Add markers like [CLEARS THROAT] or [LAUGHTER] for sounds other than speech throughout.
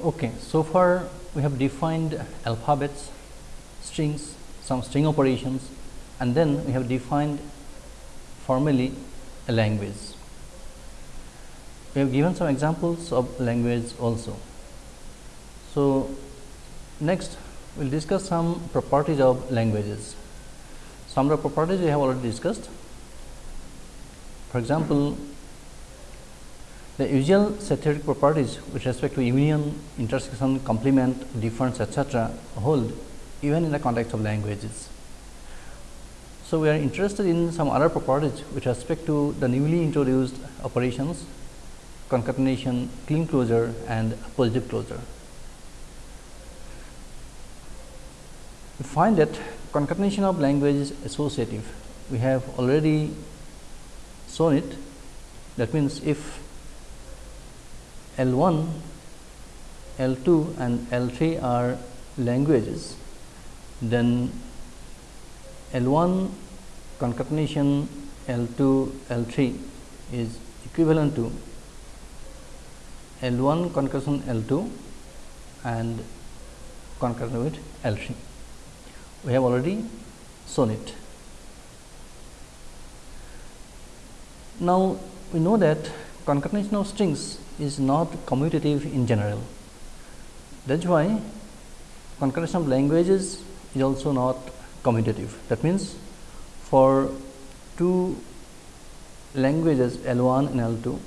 Okay, so far we have defined alphabets, strings, some string operations and then we have defined formally a language. We have given some examples of language also. So, next we will discuss some properties of languages. Some of the properties we have already discussed. For example, the usual set theoretic properties with respect to union, intersection, complement, difference etc., hold even in the context of languages. So, we are interested in some other properties with respect to the newly introduced operations, concatenation, Kleene closure and positive closure. We find that concatenation of language is associative. We have already shown it. That means, if L 1, L 2 and L 3 are languages, then L 1 concatenation L 2 L 3 is equivalent to L 1 concatenation L 2 and concatenation with L 3 we have already shown it. Now, we know that concatenation of strings is not commutative in general. That is why concatenation of languages is also not commutative. That means, for two languages L 1 and L 2,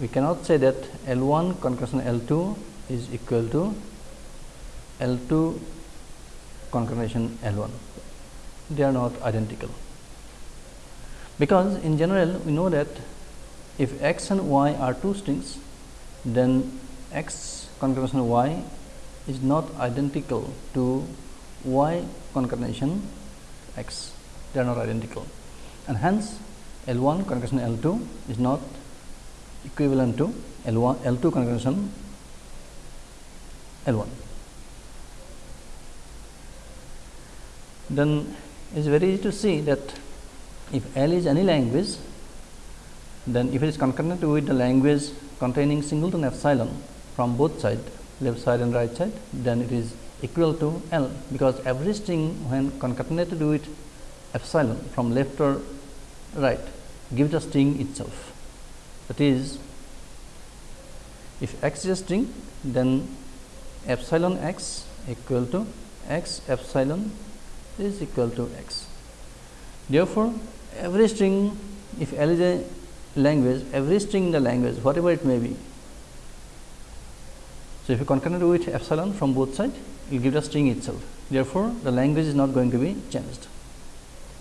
we cannot say that L 1 concatenation L 2 is equal to L 2 concatenation L 1. They are not identical, because in general we know that if x and y are two strings, then x concatenation y is not identical to y concatenation x, they are not identical and hence L 1 concatenation L 2 is not equivalent to L 1 L 2 concatenation L 1. then it is very easy to see that if L is any language, then if it is concatenated with the language containing singleton epsilon from both side left side and right side, then it is equal to L, because every string when concatenated with epsilon from left or right gives the string itself. That is, if x is a string, then epsilon x equal to x epsilon is equal to x. Therefore, every string if L is a language, every string in the language whatever it may be. So, if you concatenate with epsilon from both sides, it will give the string itself. Therefore, the language is not going to be changed.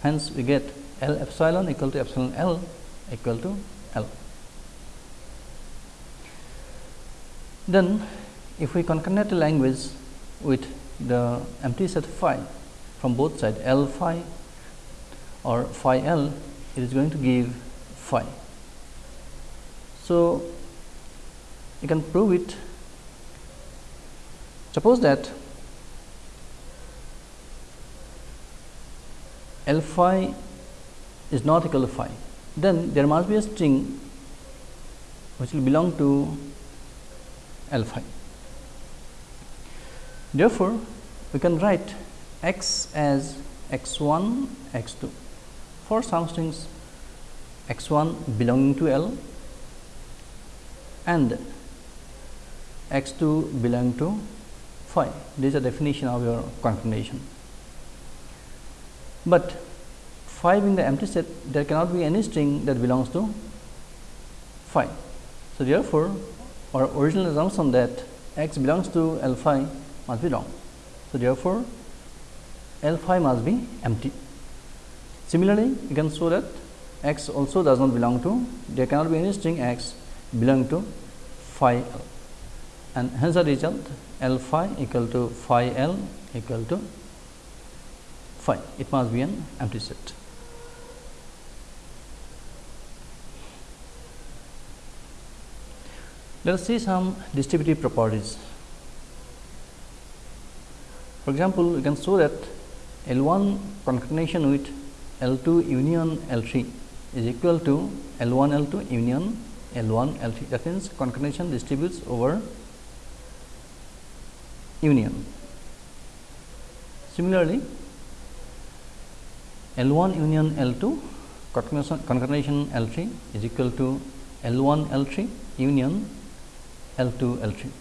Hence, we get L epsilon equal to epsilon L equal to L. Then, if we concatenate a language with the empty set phi, from both sides L phi or phi L it is going to give phi. So, you can prove it. Suppose that L phi is not equal to phi. Then there must be a string which will belong to L phi. Therefore, we can write x as x 1 x 2 for some strings x 1 belonging to L and x 2 belonging to phi. This is the definition of your concatenation. But phi being the empty set, there cannot be any string that belongs to phi. So, therefore, our original assumption that x belongs to L phi must be wrong. So, therefore, L phi must be empty. Similarly, you can show that x also does not belong to there cannot be any string x belong to phi L and hence the result L phi equal to phi L equal to phi it must be an empty set. Let us see some distributive properties. For example, we can show that L 1 concatenation with L 2 union L 3 is equal to L 1 L 2 union L 1 L 3 that means concatenation distributes over union. Similarly, L 1 union L 2 concatenation L 3 is equal to L 1 L 3 union L 2 L 3.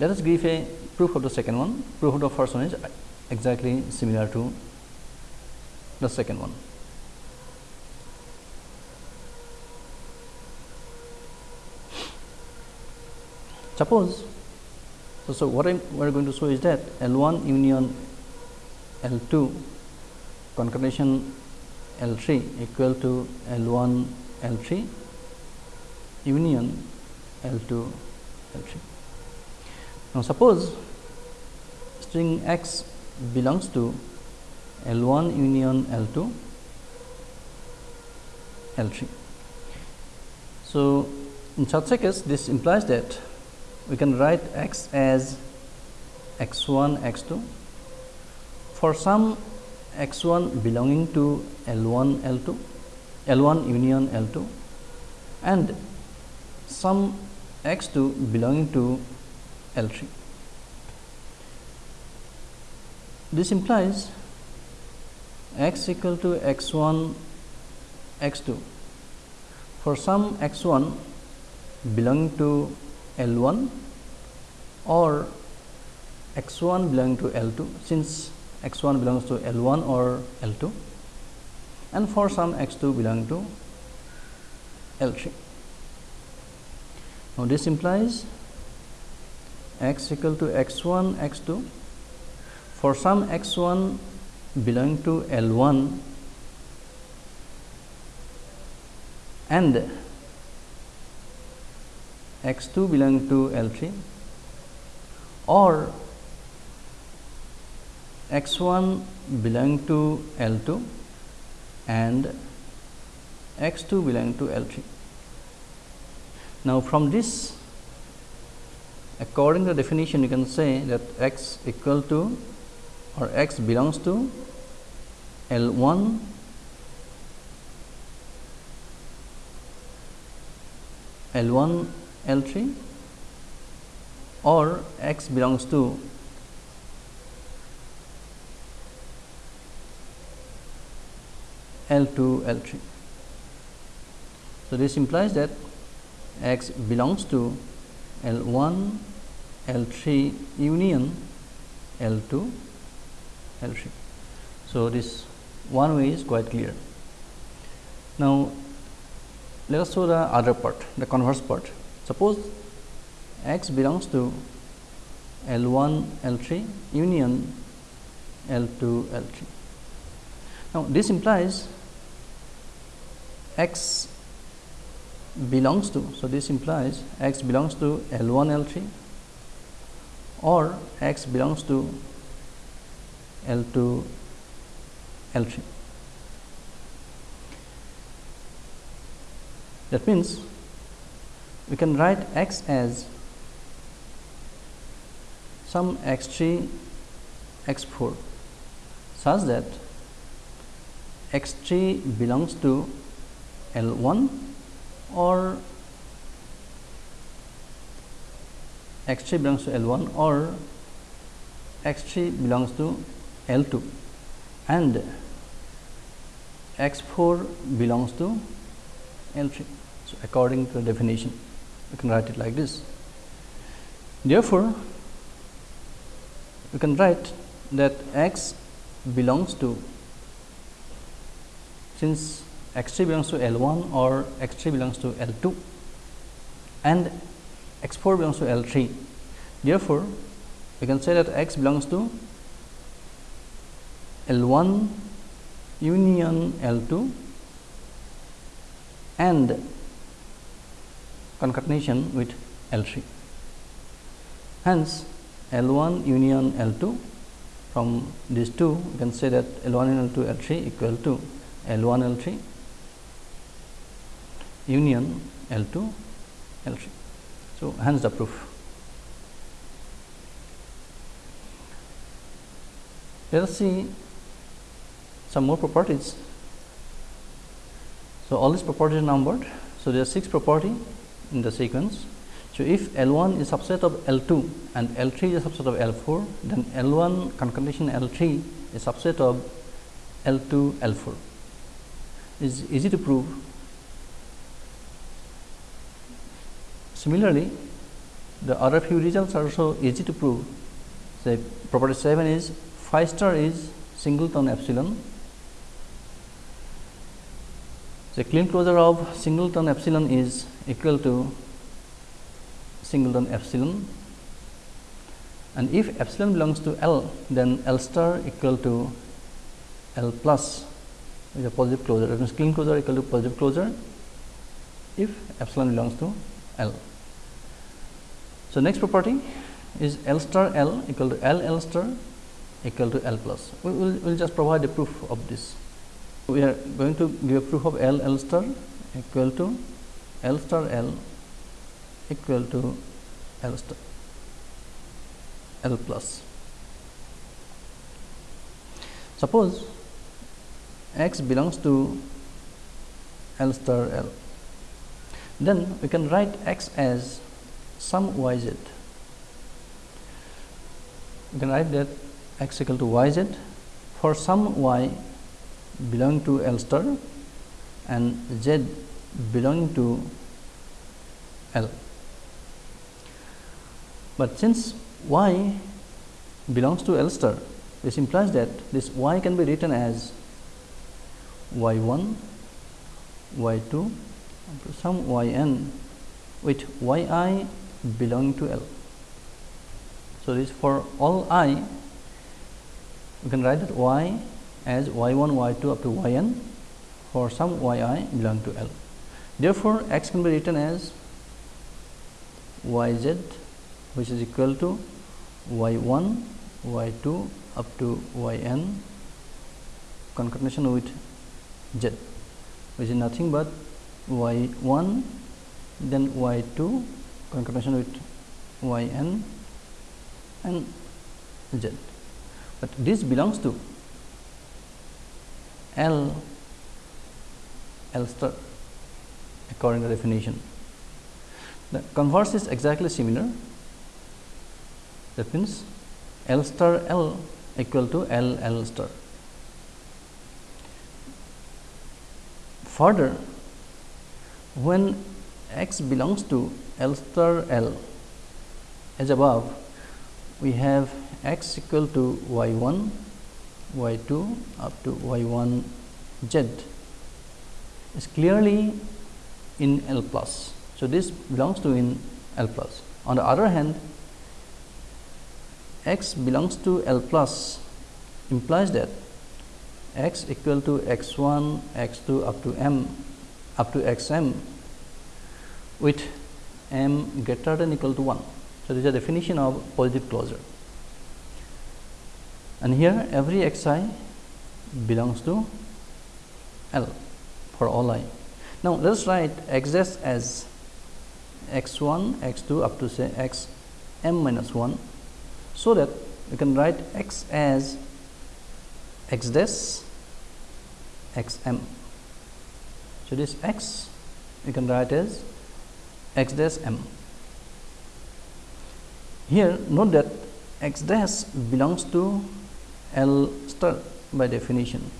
Let us give a proof of the second one. Proof of the first one is exactly similar to the second one. Suppose, so, so what I we are going to show is that L 1 union L 2 concatenation L 3 equal to L 1 L 3 union L 2 L 3. Now, suppose string x belongs to L 1 union L 2 L 3. So, in such a case this implies that we can write x as x 1 x 2 for some x 1 belonging to L 1 L 2 L 1 union L 2 and some x 2 belonging to L 3. This implies x equal to x 1 x 2 for some x 1 belonging to L 1 or x 1 belonging to L 2 since x 1 belongs to L 1 or L 2 and for some x 2 belong to L 3. Now, this implies x equal to x 1 x 2 for some x 1 belong to L 1 and x 2 belong to L 3 or x 1 belong to L 2 and x 2 belong to L 3. Now, from this according to the definition you can say that x equal to or x belongs to L 1 L 1 L 3 or x belongs to L 2 L 3. So, this implies that x belongs to L 1 L 3 union L 2 L 3. So, this one way is quite clear. Now, let us show the other part the converse part. Suppose x belongs to L 1 L 3 union L 2 L 3. Now, this implies x belongs to. So, this implies x belongs to L 1 L 3 or x belongs to L 2 L 3. That means, we can write x as some x 3 x 4 such that x 3 belongs to L 1 or x 3 belongs to L 1 or x 3 belongs to L 2 and x 4 belongs to L 3. So, according to the definition we can write it like this. Therefore, we can write that x belongs to since x 3 belongs to L 1 or x 3 belongs to L 2 and x 4 belongs to L 3. Therefore, we can say that x belongs to L 1 union L 2 and concatenation with L 3. Hence, L 1 union L 2 from these two we can say that L 1 and L 2 L 3 equal to L 1 L 3 union L 2 L 3. So, hence the proof. Let us see some more properties. So, all these properties are numbered. So, there are 6 property in the sequence. So, if L1 is subset of L2 and L3 is subset of L4, then L1 concatenation L3 is subset of L2 L4. Is easy to prove. Similarly, the other few results are also easy to prove. Say property 7 is phi star is singleton epsilon. The Kleene closure of singleton epsilon is equal to singleton epsilon and if epsilon belongs to L then L star equal to L plus is a positive closure that means Kleene closure equal to positive closure if epsilon belongs to L. So, next property is L star L equal to L L star equal to L plus. We will we'll just provide a proof of this. We are going to give a proof of L L star equal to L star L equal to L star L plus. Suppose x belongs to L star L, then we can write x as some y z. You can write that x equal to y z for some y belonging to L star and z belonging to L. But since y belongs to L star, this implies that this y can be written as y 1, y 2, some y n with y i belonging to L. So, this for all i we can write that y as y 1 y 2 up to y n for some y i belong to L. Therefore, x can be written as y z which is equal to y 1 y 2 up to y n concatenation with z which is nothing but y 1 then y 2 concatenation with y n and z, but this belongs to L L star according to definition. The converse is exactly similar that means L star L equal to L L star. Further, when x belongs to L star L as above, we have x equal to y 1, y 2 up to y 1 z is clearly in L plus. So, this belongs to in L plus. On the other hand, x belongs to L plus implies that x equal to x 1, x 2 up to m up to x m with m greater than equal to 1. So, this is a definition of positive closure and here every x i belongs to L for all i. Now, let us write x s as x 1, x 2 up to say x m minus 1. So, that we can write x as x dash x m. So, this x we can write as x dash m. Here note that x dash belongs to L star by definition,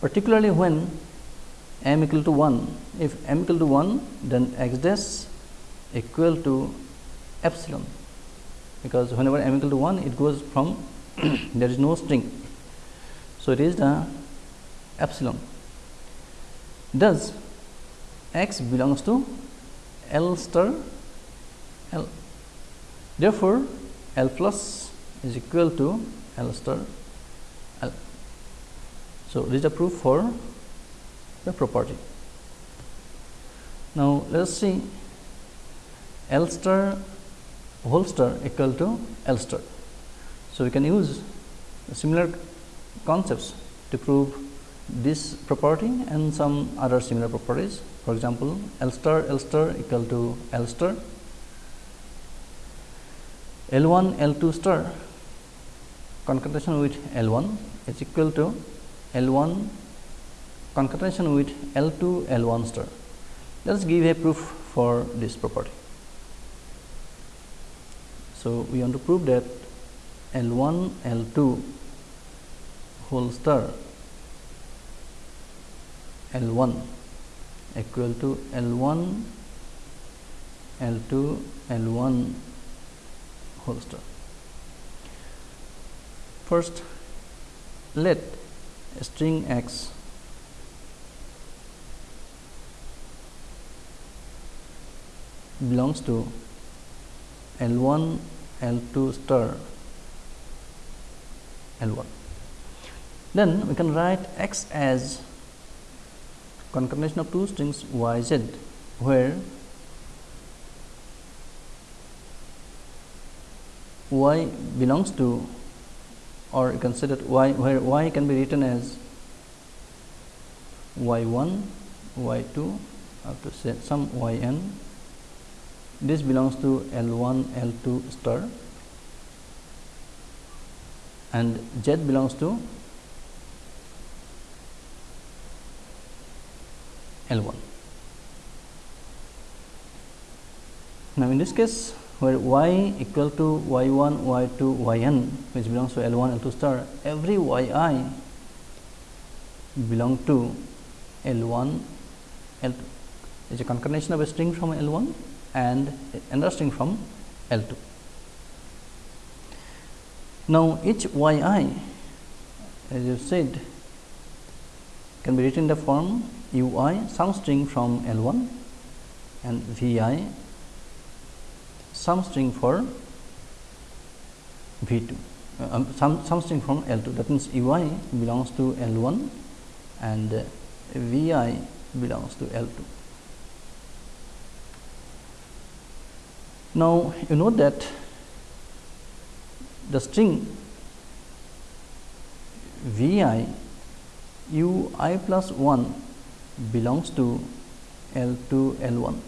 particularly when m equal to 1. If m equal to 1, then x dash equal to epsilon, because whenever m equal to 1, it goes from [CLEARS THROAT] there is no string. So, it is the epsilon. Thus, x belongs to L star L. Therefore, L plus is equal to L star L. So, this is the proof for the property. Now, let us see L star whole star equal to L star. So, we can use similar concepts to prove this property and some other similar properties. For example, L star L star equal to L star, L 1 L 2 star concatenation with L 1 is equal to L 1 concatenation with L 2 L 1 star. Let us give a proof for this property. So, we want to prove that L 1 L 2 whole star L 1 equal to L 1 L 2 L 1 whole star. First, let string x belongs to L 1 L 2 star L 1. Then we can write x as concatenation of two strings y z where y belongs to or you can say that y where y can be written as y 1 y 2 up to say some y n this belongs to L 1 L 2 star and Z belongs to L 1. Now, in this case where y equal to y 1 y 2 y n which belongs to L 1 L 2 star every y i belong to L 1 L 2 is a concatenation of a string from L 1 and string from L 2. Now, each y i as you said can be written in the form u i some string from L 1 and v i some string for V 2 uh, um, some, some string from L 2 that means U i belongs to L 1 and uh, V i belongs to L 2. Now, you know that the string V i U i plus 1 belongs to L 2 L 1.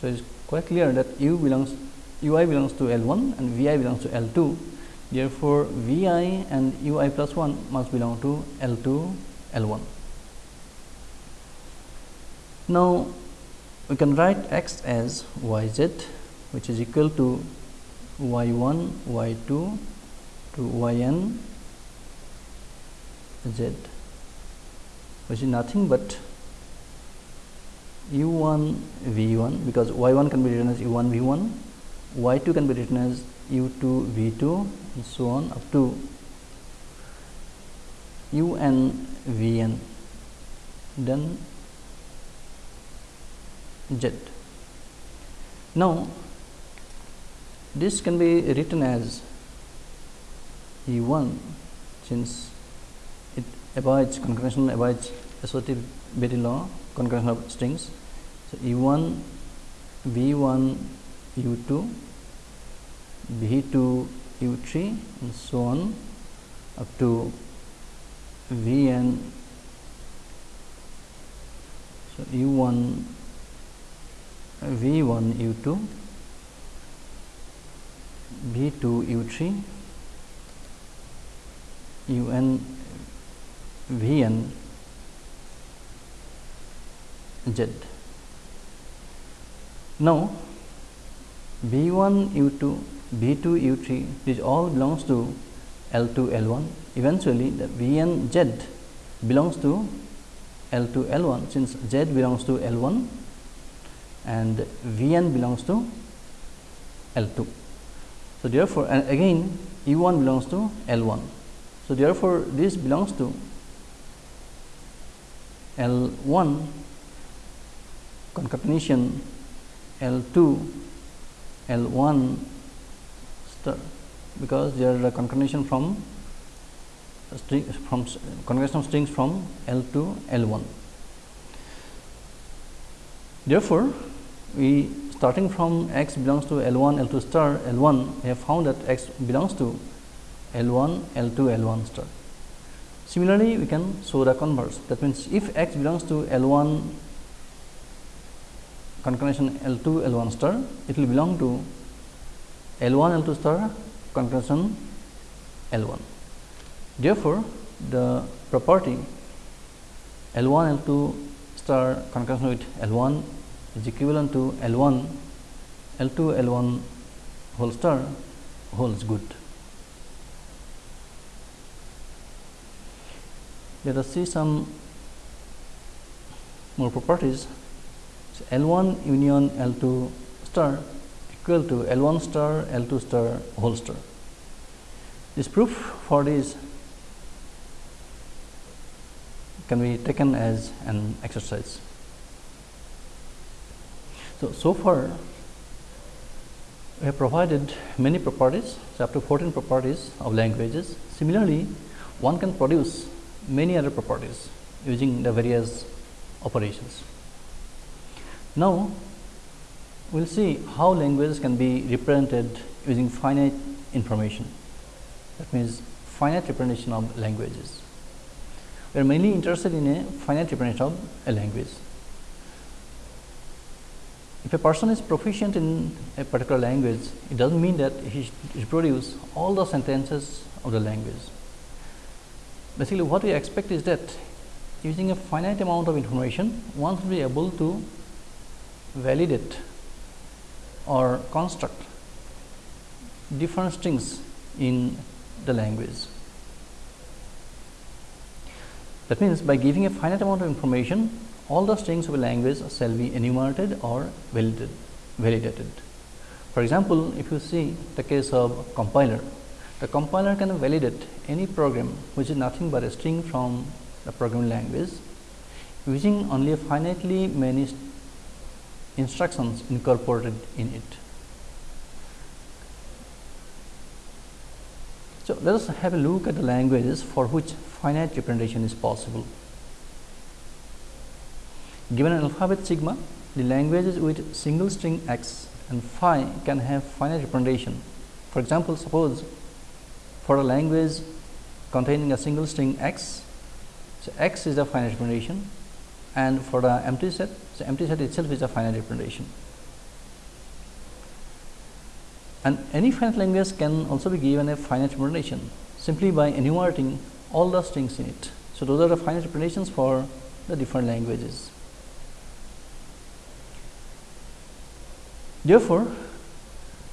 So, it is quite clear that u belongs u i belongs to L 1 and v i belongs to L 2. Therefore, v i and u i plus 1 must belong to L 2 L 1. Now, we can write x as y z which is equal to y 1 y 2 to y n z which is nothing but u 1 v 1 because y 1 can be written as u 1 v 1 y 2 can be written as u 2 v 2 and so on up to u n v n then z. Now this can be written as E1 since it avoids concatenation avoids associativity law concatenation of strings. So, E1 V1 U2 V2 U3 and so on up to Vn so U1 V1 U2 B two u3 un vn z. Now, b1 u2 b2 u3 which all belongs to l2 l1 eventually the vn z belongs to l2 l1 since z belongs to l1 and vn belongs to l2. So, therefore, and again U 1 belongs to L 1. So, therefore, this belongs to L 1 concatenation L 2 L 1 star because there are concatenation from string from concatenation of strings from L 2 L 1. Therefore, we starting from x belongs to L 1 L 2 star L 1 we have found that x belongs to L 1 L 2 L 1 star. Similarly, we can show the converse that means if x belongs to L 1 concatenation L 2 L 1 star it will belong to L 1 L 2 star concatenation L 1. Therefore, the property L 1 L 2 star concatenation with L 1 is equivalent to L 1 L 2 L 1 whole star holds good. Let us see some more properties. So, L 1 union L 2 star equal to L 1 star L 2 star whole star. This proof for this can be taken as an exercise. So, so far we have provided many properties, so up to 14 properties of languages. Similarly, one can produce many other properties using the various operations. Now, we will see how languages can be represented using finite information that means finite representation of languages. We are mainly interested in a finite representation of a language. If a person is proficient in a particular language, it does not mean that he reproduce all the sentences of the language. Basically, what we expect is that using a finite amount of information, one should be able to validate or construct different strings in the language. That means, by giving a finite amount of information, all the strings of a language shall be enumerated or validated. For example, if you see the case of compiler, the compiler can validate any program which is nothing but a string from the programming language using only a finitely many instructions incorporated in it. So, let us have a look at the languages for which finite representation is possible. Given an alphabet sigma, the languages with single string x and phi can have finite representation. For example, suppose for a language containing a single string x, so x is a finite representation and for the empty set, so empty set itself is a finite representation and any finite language can also be given a finite representation simply by enumerating all the strings in it. So, those are the finite representations for the different languages. Therefore,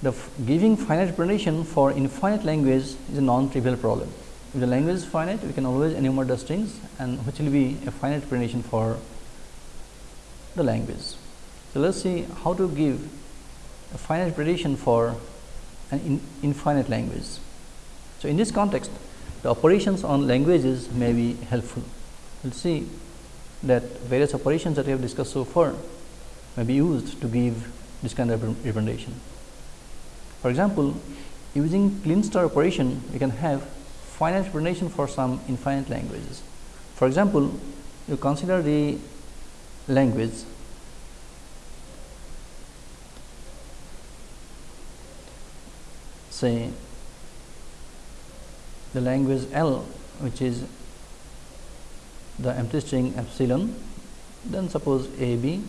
the giving finite representation for infinite language is a non-trivial problem. If the language is finite, we can always enumerate the strings and which will be a finite representation for the language. So, let us see how to give a finite representation for an in infinite language. So, in this context the operations on languages may be helpful. We will see that various operations that we have discussed so far may be used to give this kind of representation. For example, using Kleene star operation we can have finite representation for some infinite languages. For example, you consider the language say the language L which is the empty string epsilon then suppose A B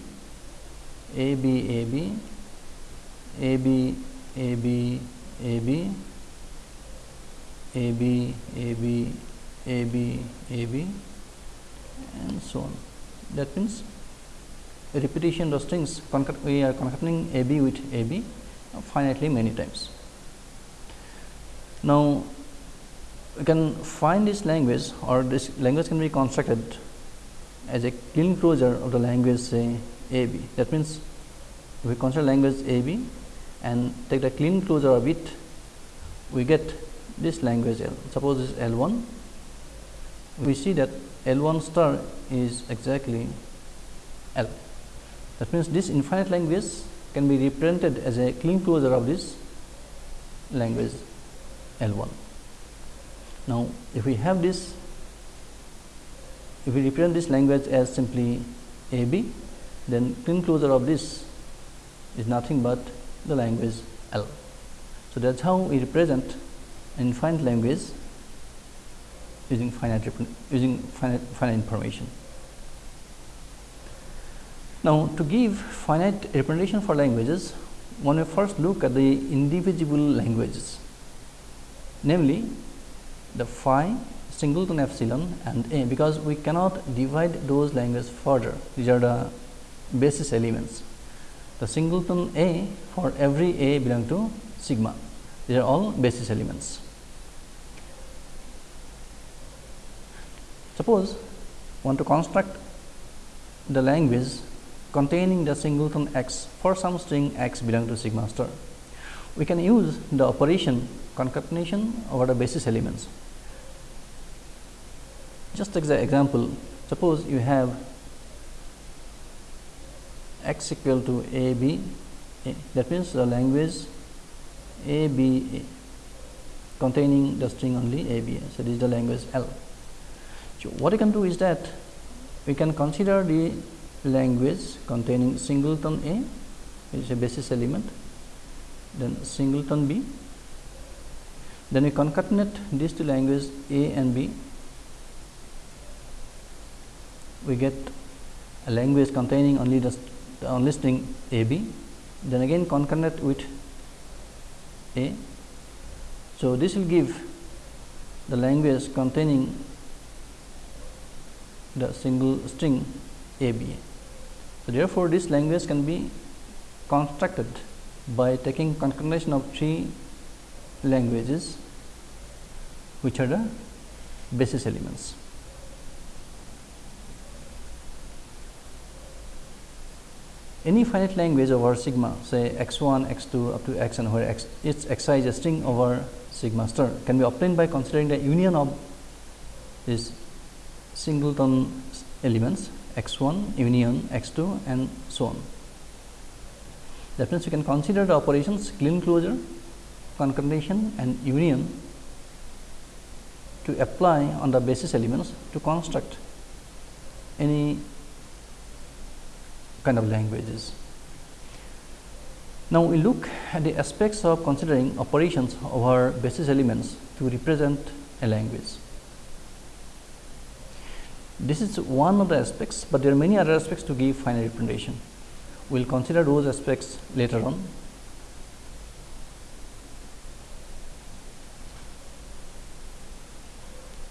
A B A B A B A B A B A B A B A B A B and so on. That means repetition of strings we are concatenating A B with A B finitely many times. Now, we can find this language or this language can be constructed as a Kleene closure of the language say A B. That means, we consider language A B and take the Kleene closure of it, we get this language L. Suppose this L 1, we see that L 1 star is exactly L. That means, this infinite language can be represented as a Kleene closure of this language L 1. Now, if we have this, if we represent this language as simply A B, then closure of this is nothing but the language L. So, that is how we represent infinite language using finite using finite, finite information. Now, to give finite representation for languages, one may first look at the indivisible languages namely the phi singleton epsilon and a because we cannot divide those languages further these are the basis elements the singleton a for every a belong to sigma. These are all basis elements. Suppose want to construct the language containing the singleton x for some string x belong to sigma star. We can use the operation concatenation over the basis elements. Just as an example, suppose you have x equal to a b a. that means the language a b a containing the string only a b a. So, this is the language L. So, what you can do is that we can consider the language containing singleton a which is a basis element then singleton b then we concatenate these two languages a and b we get a language containing only the, Uh, the only string a b then again concatenate with a so this will give the language containing the single string a b so, therefore, this language can be constructed by taking concatenation of three languages which are the basis elements. Any finite language over sigma say x 1, x 2 up to x and where x its xi is a string over sigma star can be obtained by considering the union of these singleton elements x 1 union x 2 and so on. That means, we can consider the operations Kleene closure, concatenation and union to apply on the basis elements to construct any kind of languages. Now, we look at the aspects of considering operations over basis elements to represent a language. This is one of the aspects, but there are many other aspects to give finite representation. We will consider those aspects later on.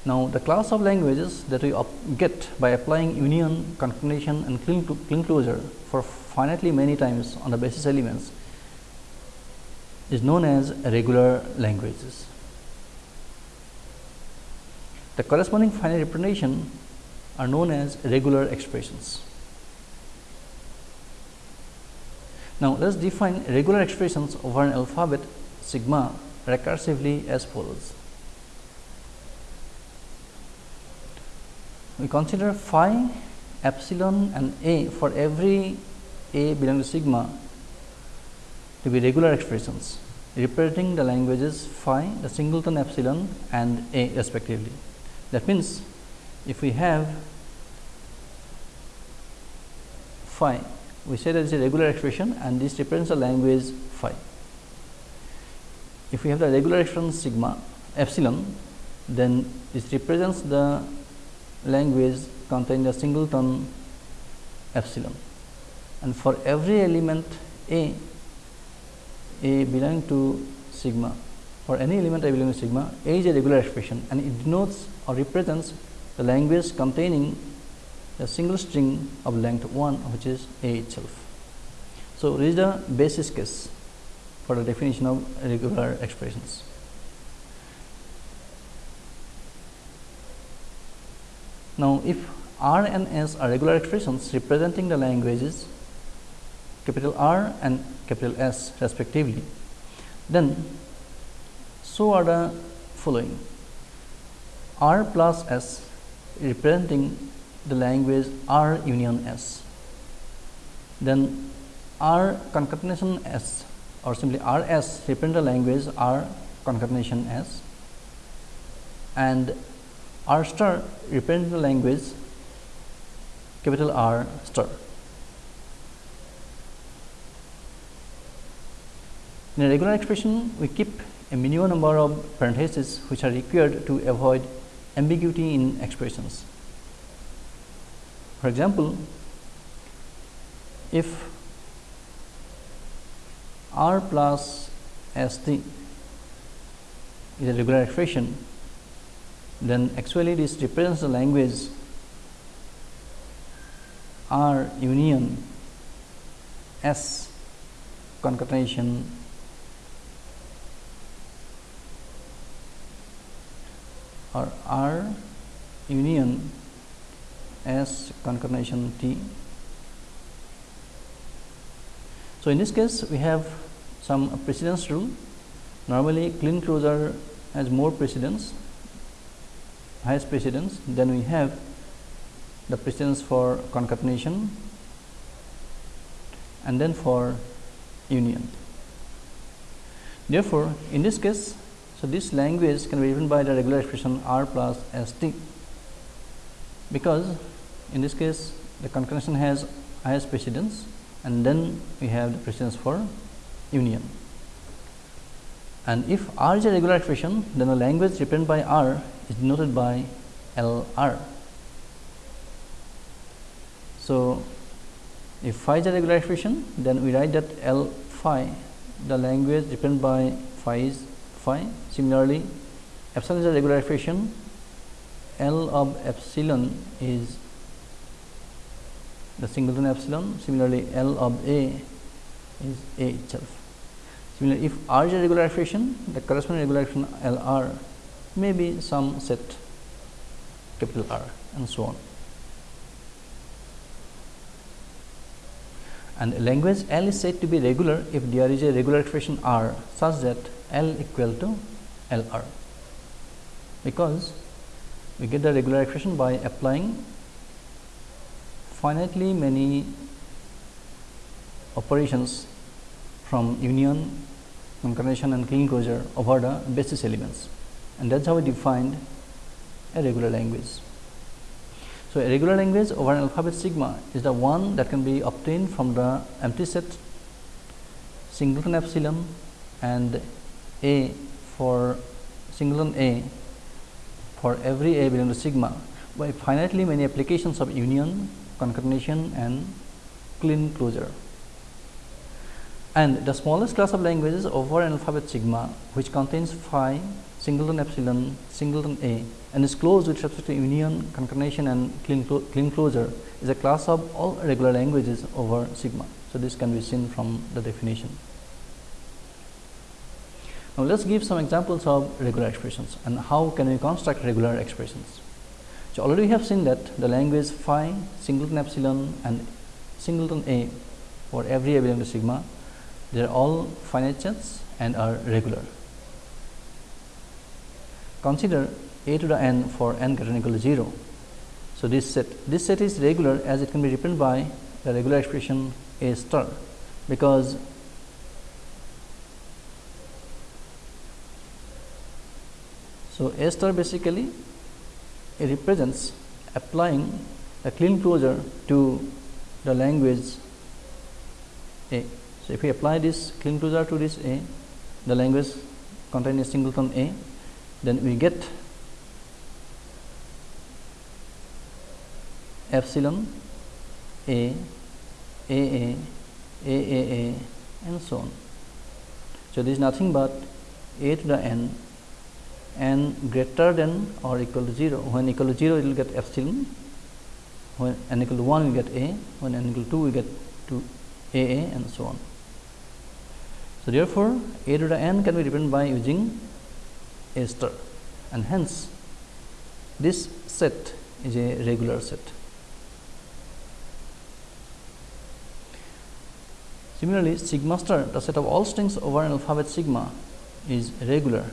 Now, the class of languages that we get by applying union, concatenation and closure for finitely many times on the basis elements is known as regular languages. The corresponding finite representation are known as regular expressions. Now, let us define regular expressions over an alphabet sigma recursively as follows. We consider phi, epsilon and a for every a belonging to sigma to be regular expressions representing the languages phi, the singleton epsilon and a respectively. That means, if we have phi, we say that it is a regular expression and this represents the language phi. If we have the regular expression sigma epsilon, then this represents the language containing a singleton epsilon and for every element a a belonging to sigma for any element a belonging to sigma a is a regular expression and it denotes or represents the language containing a single string of length 1 which is a itself. So, this is the basis case for the definition of regular expressions. Now, if R and S are regular expressions representing the languages capital R and capital S respectively, then so are the following R plus S representing the language R union S. Then R concatenation S or simply R S represent the language R concatenation S and R star represents the language capital R star. In a regular expression, we keep a minimum number of parentheses which are required to avoid ambiguity in expressions. For example, if R plus S t is a regular expression, then actually this represents the language R union S concatenation or R union S concatenation T. So, in this case we have some precedence rule. Normally, Kleene closure has more precedence highest precedence then we have the precedence for concatenation and then for union. Therefore, in this case, so this language can be written by the regular expression R plus S t because in this case the concatenation has highest precedence and then we have the precedence for union. And if R is a regular expression, then the language represented by R is denoted by L R. So, if phi is a regular expression, then we write that L phi, the language represented by phi is phi. Similarly, epsilon is a regular expression, L of epsilon is the singleton epsilon. Similarly, L of A is A itself. Similarly, if R is a regular expression, the corresponding regular expression L R may be some set capital R and so on. and language L is said to be regular if there is a regular expression R such that L equal to L R because we get the regular expression by applying finitely many operations from union, concatenation and Kleene closure over the basis elements and that is how we defined a regular language. So, a regular language over an alphabet sigma is the one that can be obtained from the empty set singleton epsilon and a for singleton a for every a belonging to sigma by finitely many applications of union, concatenation and Kleene closure. And the smallest class of languages over an alphabet sigma which contains phi, singleton epsilon, singleton a and is closed with respect to union, concatenation and Kleene, clo Kleene closure is a class of all regular languages over sigma. So, this can be seen from the definition. Now, let us give some examples of regular expressions and how can we construct regular expressions. So, already we have seen that the language phi, singleton epsilon and singleton a for every a belonging to sigma, they are all finite sets and are regular. Consider a to the n for n greater than equal to 0. So, this set this set is regular as it can be written by the regular expression a star because so a star basically it represents applying a Kleene closure to the language a. So, if we apply this Kleene closure to this a the language containing a singleton a then we get epsilon a a a a a a and so on. So, this is nothing but a to the n n greater than or equal to 0 when equal to 0 it will get epsilon when n equal to 1 we get a when n equal to 2 we get to a a and so on. So, therefore, a to the n can be written by using a star and hence this set is a regular set. Similarly, sigma star the set of all strings over an alphabet sigma is regular.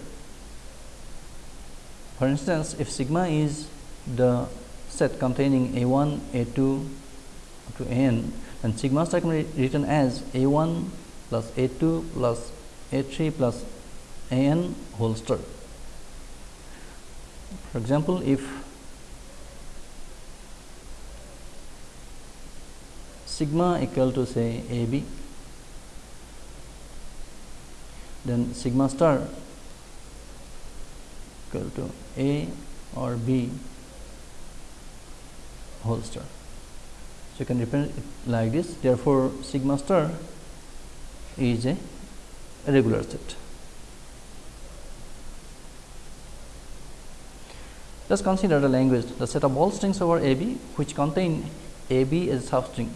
For instance, if sigma is the set containing a 1, a 2 to a n, then sigma star can be written as a 1 plus a 2 plus a 3 plus a n whole star. For example, if sigma equal to say a b then sigma star equal to A or B whole star. So, you can represent it like this therefore, sigma star is a regular set. Us consider the language the set of all strings over A B which contain A B as a substring.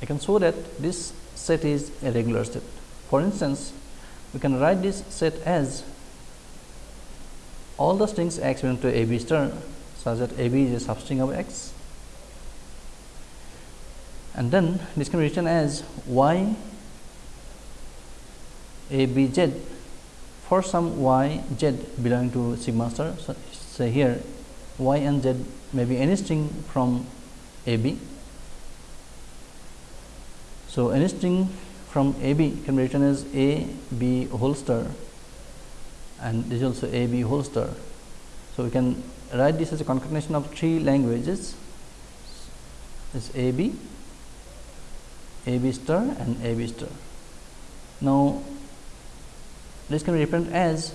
I can show that this set is a regular set. For instance, we can write this set as all the strings x belong to AB star such that AB is a substring of x and then this can be written as y a b z for some y z belonging to sigma star. So, say here y and z may be any string from a b. So, any string from a b can be written as a b whole star and this is also a b whole star. So, we can write this as a concatenation of three languages is a b a b star and a b star. Now, this can be represented as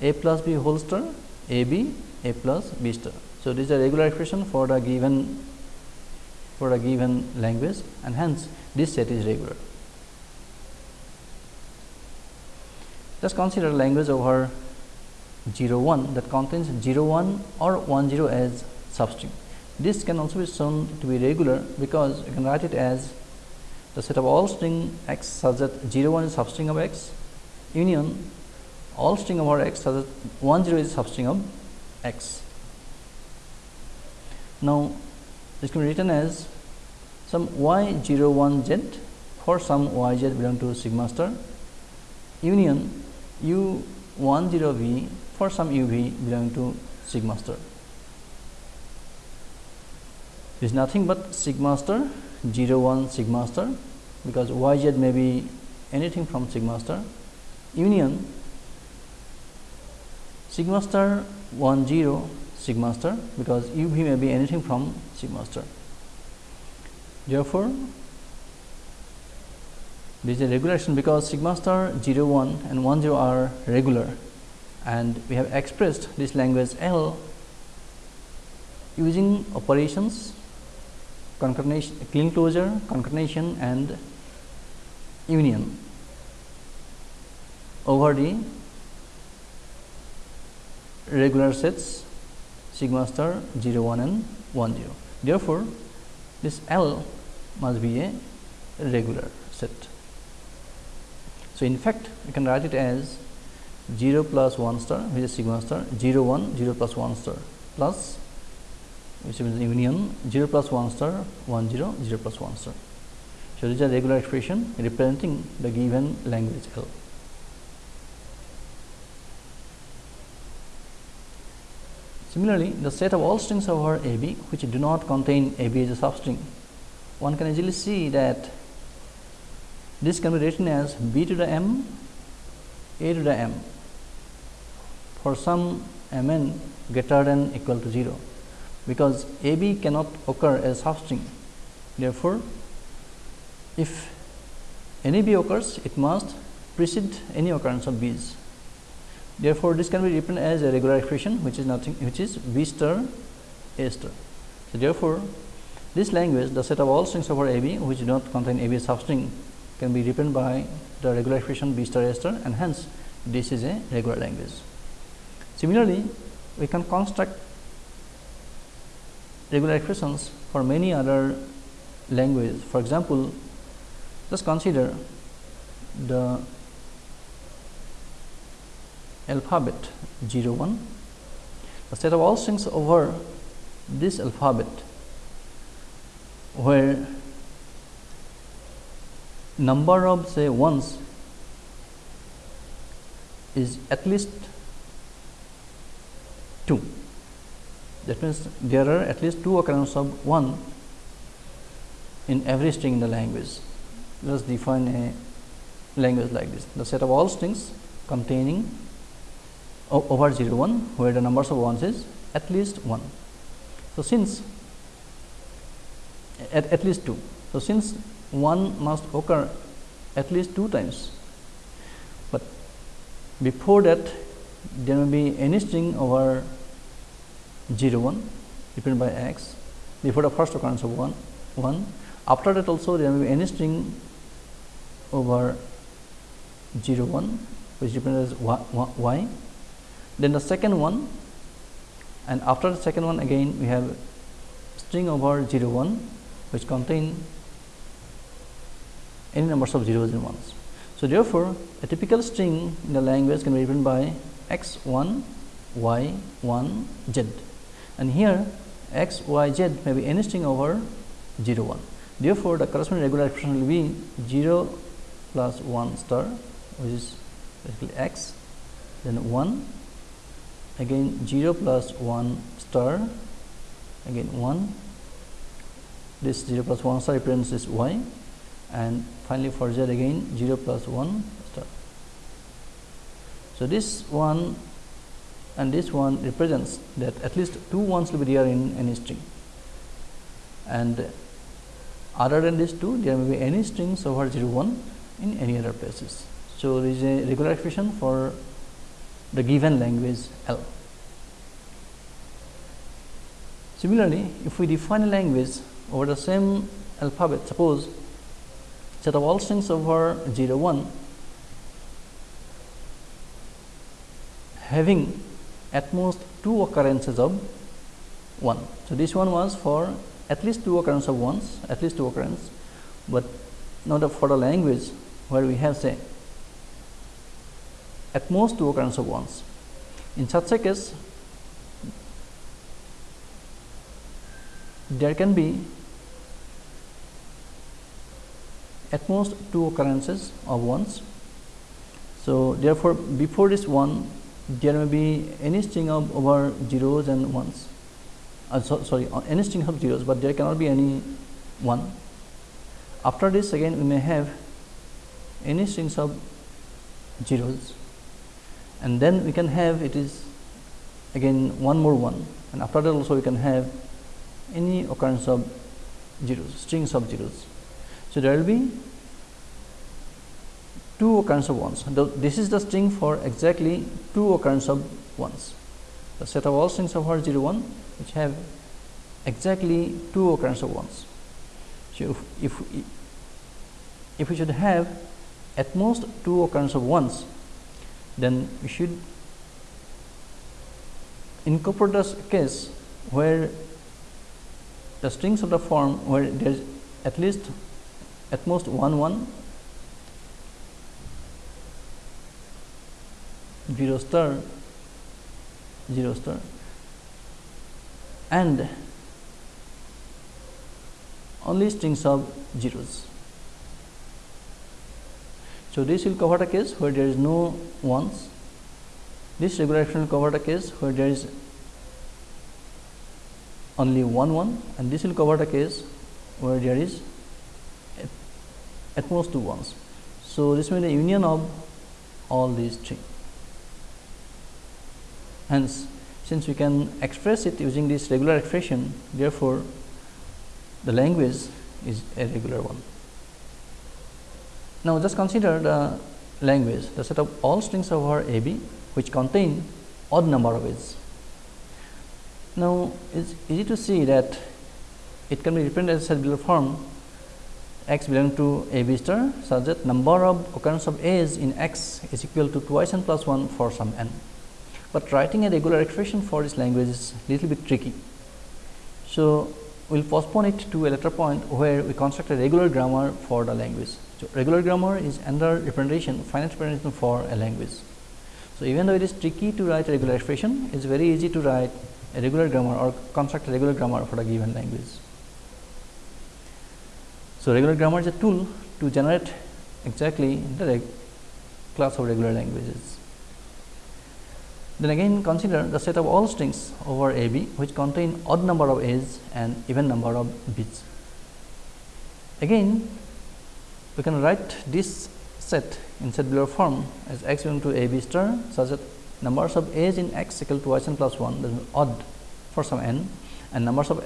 a plus b whole star a b a plus b star. So, this is a regular expression for the given for a given language and hence this set is regular. Just consider language over 0 1 that contains 0 1 or 1 0 as substring. This can also be shown to be regular because you can write it as the set of all string x such that 0 1 is substring of x union all string over x such that 1 0 is substring of x. Now, this can be written as some y 0 1 z for some y z belong to sigma star union u 1 0 v for some u v belong to sigma star. This is nothing but sigma star 0 1 sigma star because y z may be anything from sigma star union sigma star 1 0 sigma star because u v may be anything from sigma star. Therefore, this is a regulation because sigma star 0 1 and 1 0 are regular and we have expressed this language L using operations concatenation, Kleene closure, concatenation and union over the regular sets sigma star 0 1 and 1 0. Therefore, this L must be a regular set. So, in fact, we can write it as 0 plus 1 star which is sigma star 0 1 0 plus 1 star plus which is union 0 plus 1 star 1 0 0 plus 1 star. So, this is a regular expression representing the given language L. Similarly, the set of all strings over A B which do not contain A B as a substring, one can easily see that this can be written as B to the M, A to the M for some m n greater than equal to 0 because A B cannot occur as a substring. Therefore, if any B occurs, it must precede any occurrence of B's. Therefore, this can be written as a regular expression which is nothing which is B star A star. So, therefore, this language the set of all strings over A B which do not contain A B substring can be written by the regular expression B star A star and hence this is a regular language. Similarly, we can construct regular expressions for many other languages. For example, us consider the alphabet 0 1 the set of all strings over this alphabet where number of say ones is at least 2 that means, there are at least two occurrences of 1 in every string in the language. Let us define a language like this. The set of all strings containing over 0 1 where the numbers of ones is at least 1. So, since at, at least 2. So, since 1 must occur at least 2 times, but before that there may be any string over 0 1 represented by x before the first occurrence of 1 1 after that also there may be any string over 0 1 which represents y then the second one and after the second one again we have string over 0 1 which contain any numbers of zeros and ones. So, therefore, a typical string in the language can be written by x 1 y 1 z and here x y z may be any string over 0 1. Therefore, the corresponding regular expression will be 0 plus 1 star which is basically x then 1 again 0 plus 1 star again 1 this 0 plus 1 star represents this y and finally for z again 0 plus 1 star. So, this one and this one represents that at least two ones will be there in any string and other than these two there may be any strings over 0 1 in any other places. So, there is a regular expression for the given language L. Similarly, if we define a language over the same alphabet, suppose set of all strings over 0 1 having at most two occurrences of 1. So, this one was for at least two occurrences of ones, at least two occurrences, but not for the language where we have say at most two occurrences of ones. In such a case, there can be at most two occurrences of ones. So, therefore, before this one there may be any string of over zeros and ones uh, so, sorry uh, any string of zeros, but there cannot be any 1. After this again we may have any strings of zeros and then we can have it is again one more one and after that also we can have any occurrence of zeros strings of zeros. So, there will be two occurrence of ones. This is the string for exactly two occurrence of ones. The set of all strings of R 0 1 which have exactly two occurrence of ones. So, if, if, if we should have at most two occurrence of ones, then we should incorporate this case where the strings of the form where there is at least at most one one 0 star 0 star and only strings of zeros. So, this will cover the case where there is no ones, this regular expression will cover the case where there is only one one and this will cover the case where there is at, at most two ones. So, this means the union of all these three. Hence, since we can express it using this regular expression, therefore, the language is a regular one. Now, just consider the language, the set of all strings over A B, which contain odd number of edges. Now, it's easy to see that it can be represented as a below form x belong to a b star such that number of occurrence of a's in x is equal to twice n plus 1 for some n but writing a regular expression for this language is little bit tricky. So, we will postpone it to a later point where we construct a regular grammar for the language. So, regular grammar is another representation finite representation for a language. So, even though it is tricky to write a regular expression, it is very easy to write a regular grammar or construct a regular grammar for a given language. So, regular grammar is a tool to generate exactly the class of regular languages. Then again consider the set of all strings over A B which contain odd number of A's and even number of B's. Again we can write this set in set below form as x equal to A B star such that numbers of A's in x equal to n plus 1 that is odd for some n and numbers of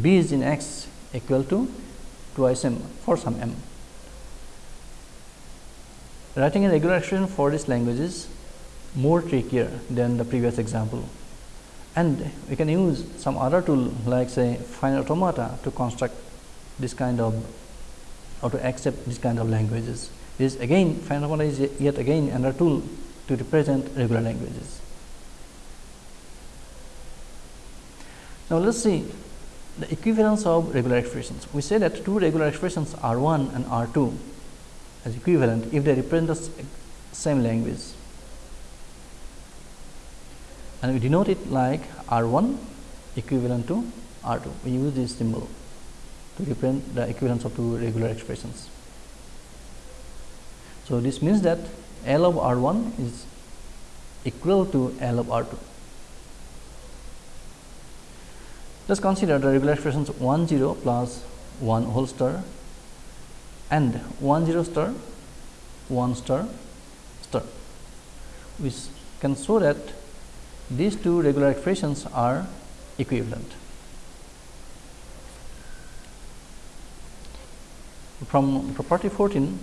B's in x equal to twice m for some m. Writing a regular expression for these languages more trickier than the previous example. And we can use some other tool like say finite automata to construct this kind of or to accept this kind of languages. is again automata is yet again another tool to represent regular languages. Now, let us see the equivalence of regular expressions. We say that two regular expressions R 1 and R 2 as equivalent if they represent the same language. and we denote it like R 1 equivalent to R 2. We use this symbol to represent the equivalence of two regular expressions. So, this means that L of R 1 is equal to L of R 2. Let us consider the regular expressions 1 0 plus 1 whole star and 1 0 star 1 star star. We can show that these two regular expressions are equivalent. From property 14,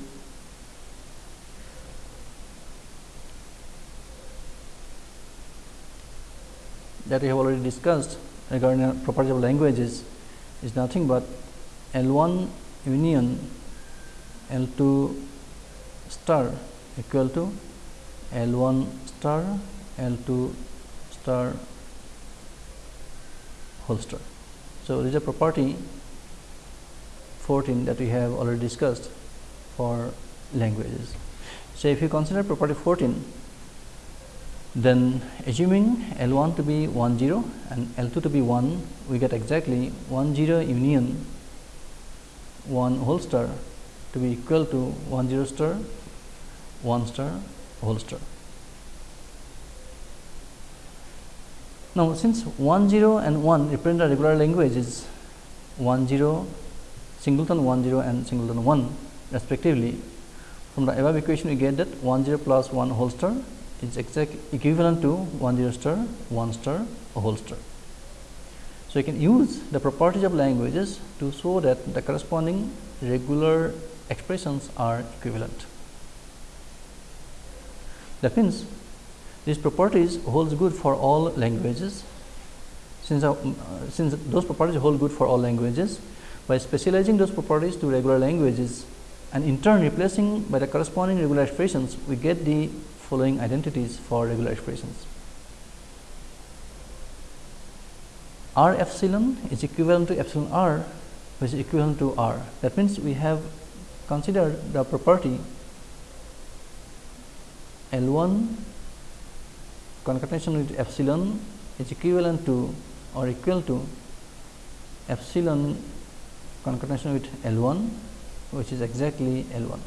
that we have already discussed regarding the properties of languages is nothing but L 1 union L 2 star equal to L 1 star L 2 star whole star. So, this is a property 14 that we have already discussed for languages. So, if you consider property 14 then assuming L 1 to be 1 0 and L 2 to be 1 we get exactly 1 0 union 1 whole star to be equal to 1 0 star 1 star whole star. Now, since 1 0 and 1 represent the regular languages 1 0 singleton 1 0 and singleton 1 respectively from the above equation we get that 1 0 plus 1 whole star is exact equivalent to 1 0 star 1 star a whole star. So, you can use the properties of languages to show that the corresponding regular expressions are equivalent. That means, these properties holds good for all languages since, uh, since those properties hold good for all languages by specializing those properties to regular languages and in turn replacing by the corresponding regular expressions we get the following identities for regular expressions. R epsilon is equivalent to epsilon r which is equivalent to r. That means, we have considered the property L 1 concatenation with epsilon is equivalent to or equal to epsilon concatenation with L 1 which is exactly L 1.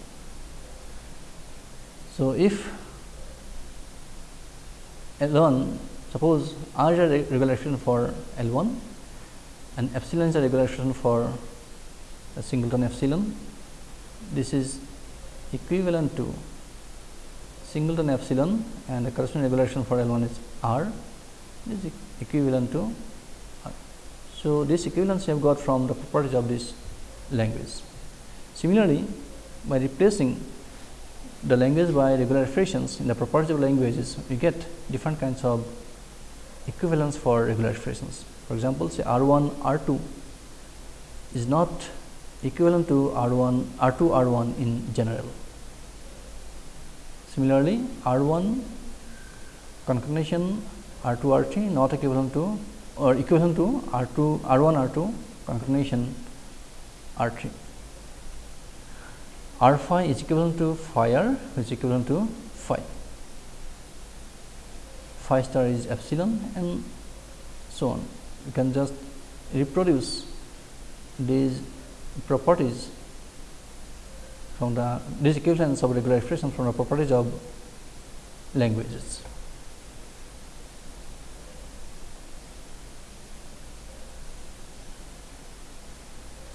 So, if L 1 suppose R is a regular expression for L 1 and epsilon is a regular expression for a singleton epsilon. This is equivalent to singleton epsilon and the corresponding regulation for L 1 is R this is equivalent to. So, this equivalence we have got from the properties of this language. Similarly, by replacing the language by regular expressions in the properties of languages we get different kinds of equivalence for regular expressions. For example, say R 1 R 2 is not equivalent to R 1 R 2 R 1 in general. Similarly, R 1 concatenation R 2 R 3 not equivalent to or equation to R 2 R 1 R 2 concatenation R 3. R phi is equivalent to phi r which is equivalent to phi. Phi star is epsilon and so on. You can just reproduce these properties from the these equivalence of regular expression from the properties of languages.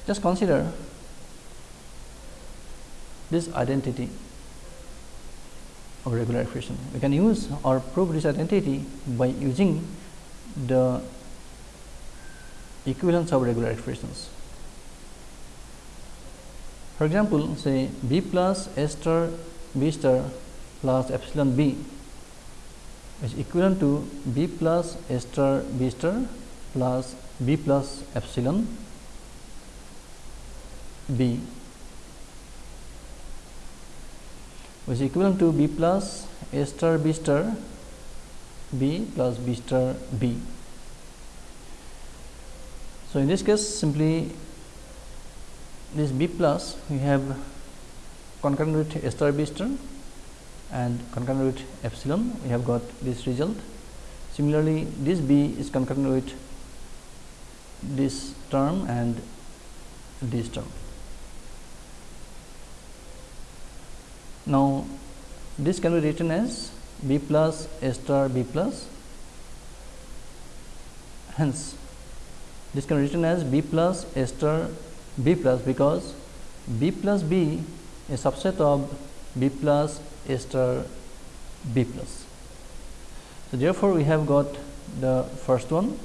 Just consider this identity of regular expression. We can use or prove this identity by using the equivalence of regular expressions. For example, say b plus a star b star plus epsilon b is equivalent to b plus a star b star plus b plus epsilon b which is equivalent to b plus a star b star b plus b star b. So, in this case simply this b plus we have concurrent with a star b star and concurrent with epsilon we have got this result. Similarly, this b is concurrent with this term and this term. Now, this can be written as b plus a star b plus hence this can be written as b plus a star b plus because b plus b is subset of b plus a star b plus. So, therefore, we have got the first one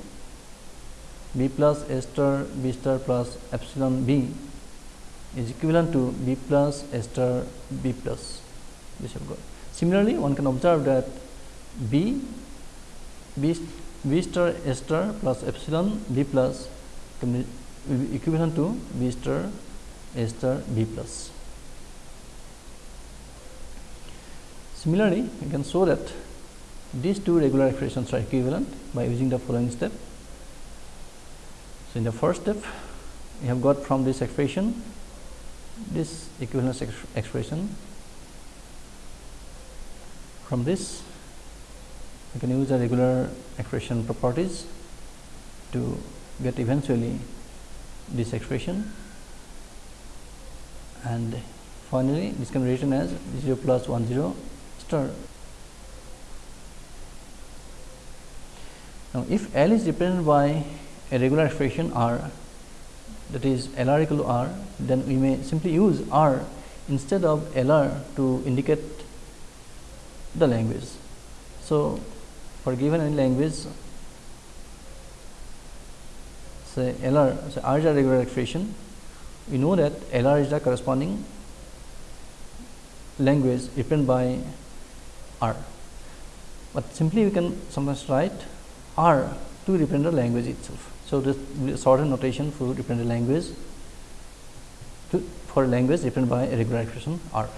b plus a star b star plus epsilon b is equivalent to b plus a star b plus this have got. Similarly, one can observe that b b, b star a star plus epsilon b plus can be equivalent to b star a star b plus. Similarly, we can show that these two regular expressions are equivalent by using the following step. So, in the first step, we have got from this expression this equivalence ex expression. From this, we can use the regular expression properties to get eventually this expression and finally, this can be written as 0 plus 1 0 star. Now, if L is represented by a regular expression R that is L r equal to R, then we may simply use R instead of L r to indicate the language. So, for given any language say L r, say R is a regular expression, we know that L r is the corresponding language represented by R, but simply we can sometimes write R to represent the language itself. So, this shorthand notation for a language to, for language represented by a regular expression R.